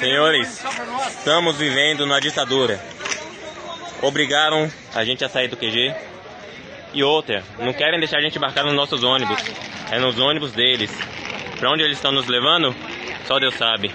Senhores, estamos vivendo na ditadura. Obrigaram a gente a sair do QG. E outra, não querem deixar a gente embarcar nos nossos ônibus. É nos ônibus deles. Para onde eles estão nos levando? Só Deus sabe.